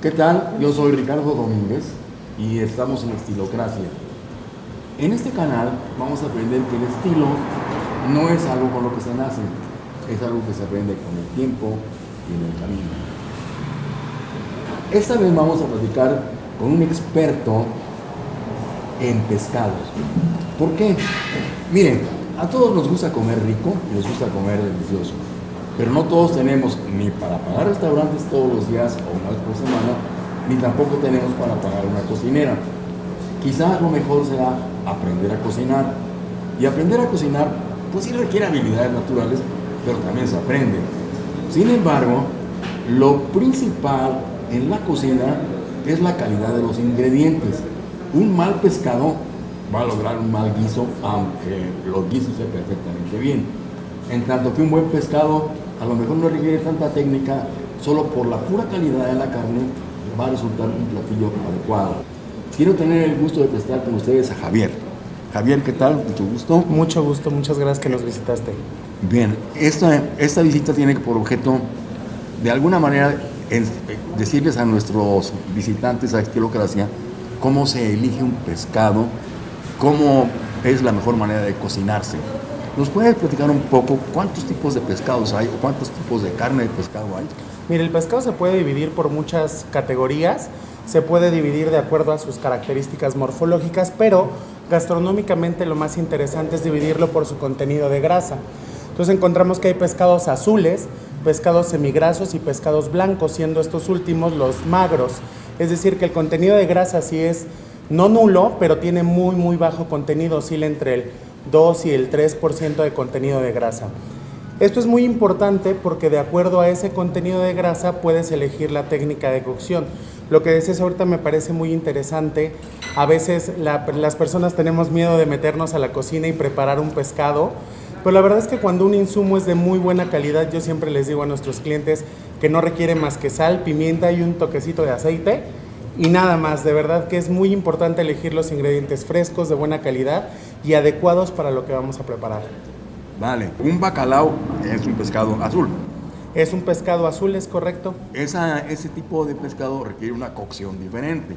¿Qué tal? Yo soy Ricardo Domínguez y estamos en Estilocracia. En este canal vamos a aprender que el estilo no es algo con lo que se nace, es algo que se aprende con el tiempo y en el camino. Esta vez vamos a platicar con un experto en pescados. ¿Por qué? Miren, a todos nos gusta comer rico y nos gusta comer delicioso, pero no todos tenemos ni para pagar restaurantes todos los días o una vez por semana, ni tampoco tenemos para pagar una cocinera. Quizás lo mejor será aprender a cocinar. Y aprender a cocinar, pues sí requiere habilidades naturales, pero también se aprende. Sin embargo, lo principal en la cocina es la calidad de los ingredientes. Un mal pescado va a lograr un mal guiso, aunque los guisos sean perfectamente bien. En tanto que un buen pescado a lo mejor no requiere tanta técnica, solo por la pura calidad de la carne va a resultar un platillo adecuado. Quiero tener el gusto de presentar con ustedes a Javier. Javier, ¿qué tal? Mucho gusto. Mucho gusto, muchas gracias que nos visitaste. Bien, esta, esta visita tiene por objeto, de alguna manera, decirles a nuestros visitantes a Estilocracia cómo se elige un pescado, cómo es la mejor manera de cocinarse. ¿Nos puedes platicar un poco cuántos tipos de pescados hay o cuántos tipos de carne de pescado hay? Mire, el pescado se puede dividir por muchas categorías, se puede dividir de acuerdo a sus características morfológicas, pero gastronómicamente lo más interesante es dividirlo por su contenido de grasa. Entonces encontramos que hay pescados azules, pescados semigrasos y pescados blancos, siendo estos últimos los magros. Es decir, que el contenido de grasa sí es no nulo, pero tiene muy, muy bajo contenido, oscila entre el 2 y el 3% de contenido de grasa. Esto es muy importante porque de acuerdo a ese contenido de grasa puedes elegir la técnica de cocción. Lo que decías ahorita me parece muy interesante. A veces las personas tenemos miedo de meternos a la cocina y preparar un pescado, pero la verdad es que cuando un insumo es de muy buena calidad, yo siempre les digo a nuestros clientes que no requiere más que sal, pimienta y un toquecito de aceite y nada más. De verdad que es muy importante elegir los ingredientes frescos, de buena calidad y adecuados para lo que vamos a preparar. Vale, un bacalao es un pescado azul. Es un pescado azul, es correcto. Esa, ese tipo de pescado requiere una cocción diferente.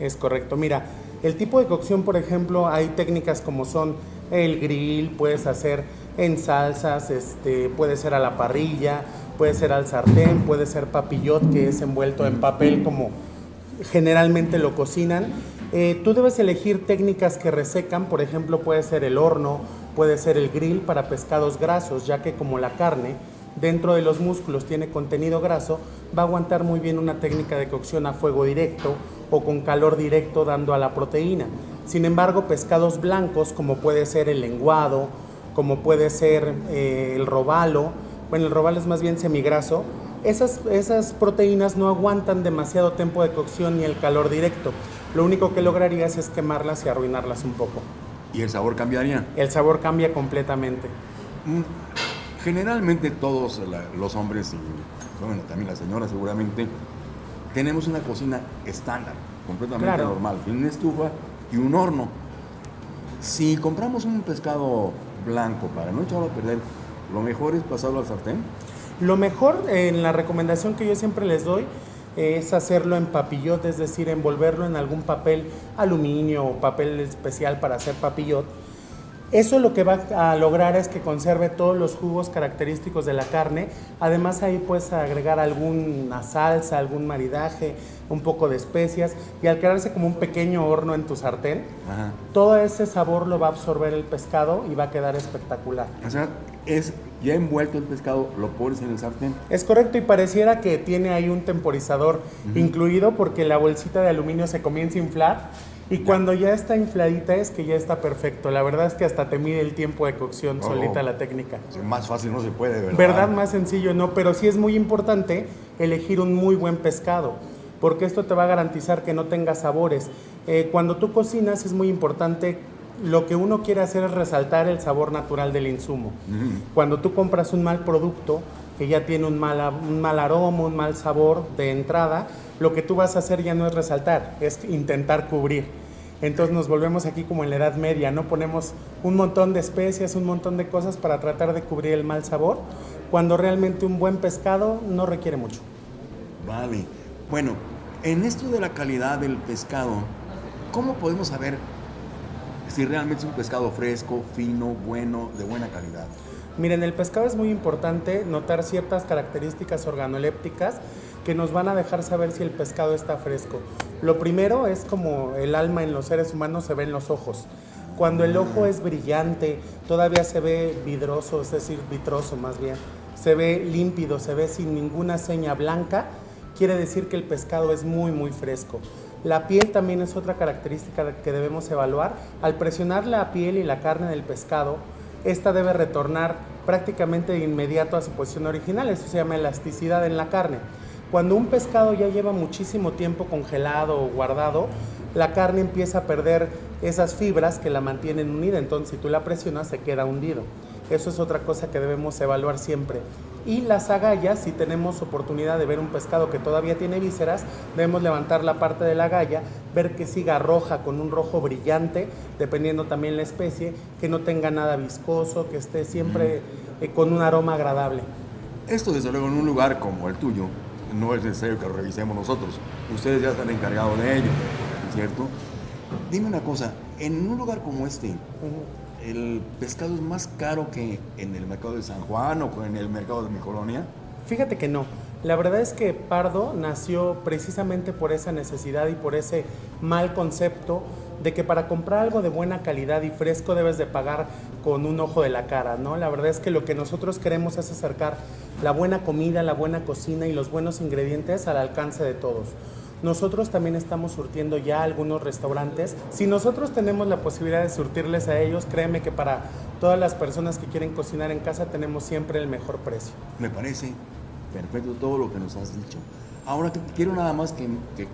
Es correcto. Mira, el tipo de cocción, por ejemplo, hay técnicas como son el grill, puedes hacer en salsas, este, puede ser a la parrilla, puede ser al sartén, puede ser papillot, que es envuelto en papel como generalmente lo cocinan. Eh, tú debes elegir técnicas que resecan, por ejemplo, puede ser el horno, puede ser el grill para pescados grasos, ya que como la carne dentro de los músculos tiene contenido graso, va a aguantar muy bien una técnica de cocción a fuego directo o con calor directo dando a la proteína. Sin embargo, pescados blancos como puede ser el lenguado, como puede ser eh, el robalo, bueno, el robalo es más bien semigraso, esas, esas proteínas no aguantan demasiado tiempo de cocción ni el calor directo. Lo único que lograrías es quemarlas y arruinarlas un poco. ¿Y el sabor cambiaría? El sabor cambia completamente. Mm, generalmente todos los hombres y bueno, también las señoras seguramente tenemos una cocina estándar, completamente normal, tiene una estufa y un horno. Si compramos un pescado blanco para no echarlo a perder, lo mejor es pasarlo al sartén. Lo mejor en la recomendación que yo siempre les doy es hacerlo en papillot, es decir, envolverlo en algún papel aluminio o papel especial para hacer papillot eso lo que va a lograr es que conserve todos los jugos característicos de la carne. Además ahí puedes agregar alguna salsa, algún maridaje, un poco de especias y al quedarse como un pequeño horno en tu sartén, todo ese sabor lo va a absorber el pescado y va a quedar espectacular. O sea, es ya envuelto el pescado, lo pones en el sartén. Es correcto y pareciera que tiene ahí un temporizador incluido porque la bolsita de aluminio se comienza a inflar y cuando ya está infladita es que ya está perfecto. La verdad es que hasta te mide el tiempo de cocción solita la técnica. más fácil no se puede, ¿verdad? ¿Verdad? Más sencillo, no. Pero sí es muy importante elegir un muy buen pescado, porque esto te va a garantizar que no tenga sabores. Eh, cuando tú cocinas es muy importante lo que uno quiere hacer es resaltar el sabor natural del insumo. Cuando tú compras un mal producto que ya tiene un mal, un mal aroma, un mal sabor de entrada, lo que tú vas a hacer ya no es resaltar, es intentar cubrir. Entonces nos volvemos aquí como en la Edad Media, ¿no? Ponemos un montón de especias, un montón de cosas para tratar de cubrir el mal sabor, cuando realmente un buen pescado no requiere mucho. Vale. Bueno, En esto de la calidad del pescado, ¿cómo podemos saber si realmente es un pescado fresco, fino, bueno, de buena calidad? Miren, el pescado es muy importante notar ciertas características organolépticas que nos van a dejar saber si el pescado está fresco. Lo primero es como el alma en los seres humanos se ve en los ojos. Cuando el ojo es brillante, todavía se ve vidroso, es decir, vitroso más bien, se ve límpido, se ve sin ninguna seña blanca, quiere decir que el pescado es muy, muy fresco. La piel también es otra característica que debemos evaluar. Al presionar la piel y la carne del pescado, esta debe retornar prácticamente de inmediato a su posición original. Eso se llama elasticidad en la carne. Cuando un pescado ya lleva muchísimo tiempo congelado o guardado, la carne empieza a perder esas fibras que la mantienen unida. Entonces, si tú la presionas, se queda hundido. Eso es otra cosa que debemos evaluar siempre. Y las agallas, si tenemos oportunidad de ver un pescado que todavía tiene vísceras, debemos levantar la parte de la agalla, ver que siga roja con un rojo brillante, dependiendo también la especie, que no tenga nada viscoso, que esté siempre eh, con un aroma agradable. Esto desde luego en un lugar como el tuyo, no es necesario que lo revisemos nosotros. Ustedes ya están encargados de ello, ¿cierto? Dime una cosa, en un lugar como este, ¿el pescado es más caro que en el mercado de San Juan o en el mercado de mi colonia? Fíjate que no. La verdad es que Pardo nació precisamente por esa necesidad y por ese mal concepto de que para comprar algo de buena calidad y fresco debes de pagar con un ojo de la cara, ¿no? La verdad es que lo que nosotros queremos es acercar la buena comida, la buena cocina y los buenos ingredientes al alcance de todos. Nosotros también estamos surtiendo ya algunos restaurantes. Si nosotros tenemos la posibilidad de surtirles a ellos, créeme que para todas las personas que quieren cocinar en casa tenemos siempre el mejor precio. Me parece perfecto todo lo que nos has dicho. Ahora quiero nada más que, que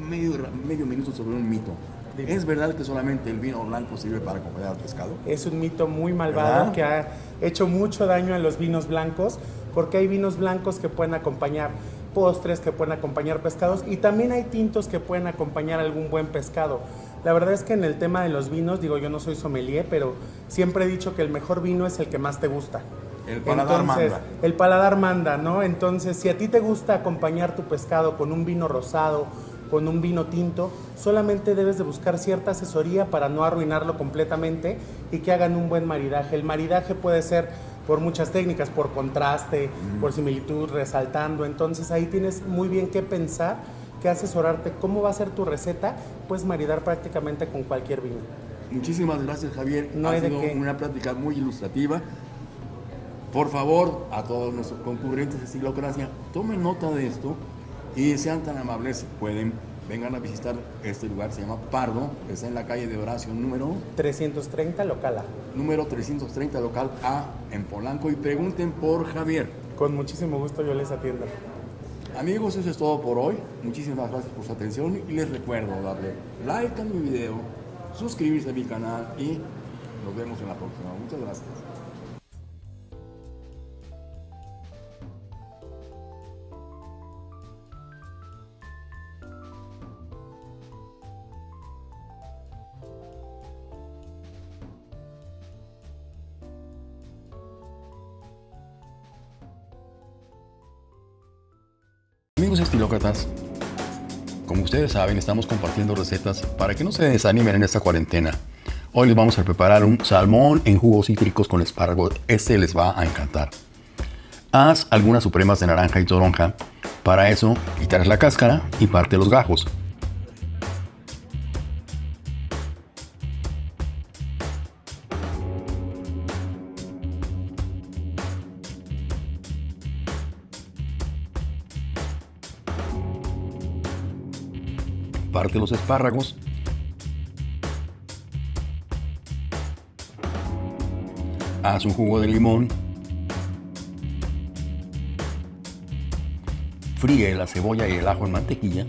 medio, medio minuto sobre un mito. ¿Es verdad que solamente el vino blanco sirve para acompañar al pescado? Es un mito muy malvado que ha hecho mucho daño a los vinos blancos, porque hay vinos blancos que pueden acompañar postres, que pueden acompañar pescados y también hay tintos que pueden acompañar algún buen pescado. La verdad es que en el tema de los vinos, digo, yo no soy sommelier, pero siempre he dicho que el mejor vino es el que más te gusta. El paladar manda. El paladar manda, ¿no? Entonces, si a ti te gusta acompañar tu pescado con un vino rosado, con un vino tinto, solamente debes de buscar cierta asesoría para no arruinarlo completamente y que hagan un buen maridaje. El maridaje puede ser por muchas técnicas, por contraste, por similitud, resaltando. Entonces ahí tienes muy bien que pensar, que asesorarte cómo va a ser tu receta, puedes maridar prácticamente con cualquier vino. Muchísimas gracias Javier, ha sido una plática muy ilustrativa. Por favor, a todos nuestros concurrentes de Estilocracia, tomen nota de esto y sean tan amables si pueden vengan a visitar este lugar, se llama Pardo, está en la calle de Horacio número 330 local A. Número 330 local A en Polanco y pregunten por Javier. Con muchísimo gusto yo les atiendo. Amigos, eso es todo por hoy. Muchísimas gracias por su atención y les recuerdo darle like a mi video, suscribirse a mi canal y nos vemos en la próxima. Muchas gracias. Estilócratas, como ustedes saben, estamos compartiendo recetas para que no se desanimen en esta cuarentena. Hoy les vamos a preparar un salmón en jugos cítricos con espárragos. Este les va a encantar. Haz algunas supremas de naranja y toronja. Para eso, quitarás la cáscara y parte los gajos. Parte los espárragos. Haz un jugo de limón. Fríe la cebolla y el ajo en mantequilla.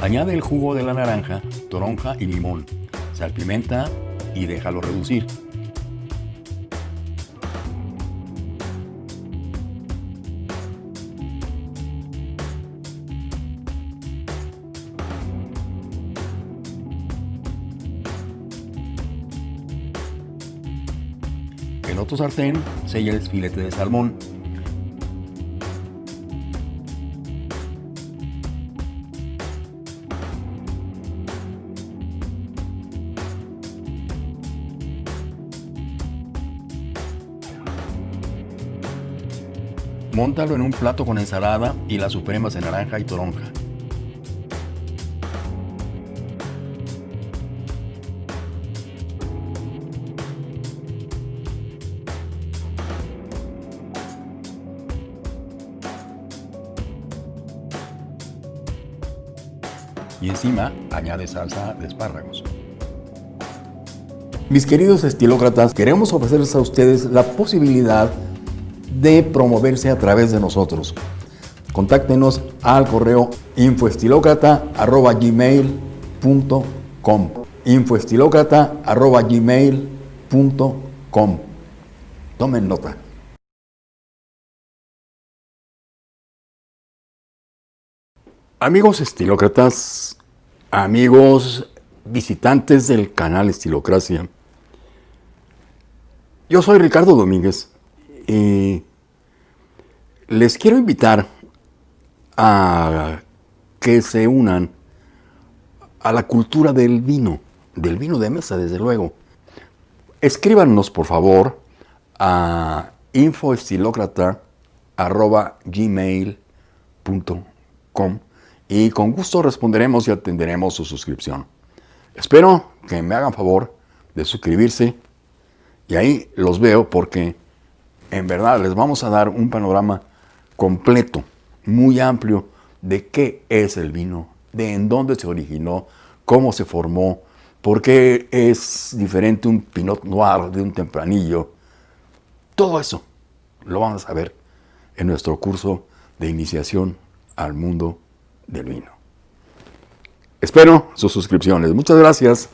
Añade el jugo de la naranja, toronja y limón. Salpimenta y déjalo reducir. En otro sartén, sella el filete de salmón. Móntalo en un plato con ensalada y las supremas de naranja y toronja. Encima añade salsa de espárragos. Mis queridos estilócratas, queremos ofrecerles a ustedes la posibilidad de promoverse a través de nosotros. Contáctenos al correo infoestilocrata.gmail.com infoestilocrata.gmail.com Tomen nota. Amigos estilócratas, amigos visitantes del canal Estilocracia, yo soy Ricardo Domínguez y les quiero invitar a que se unan a la cultura del vino, del vino de mesa, desde luego. Escríbanos, por favor, a infoestilocrata.gmail.com y con gusto responderemos y atenderemos su suscripción. Espero que me hagan favor de suscribirse y ahí los veo porque en verdad les vamos a dar un panorama completo, muy amplio de qué es el vino, de en dónde se originó, cómo se formó, por qué es diferente un Pinot Noir de un tempranillo. Todo eso lo vamos a ver en nuestro curso de iniciación al mundo del vino. Espero sus suscripciones. Muchas gracias.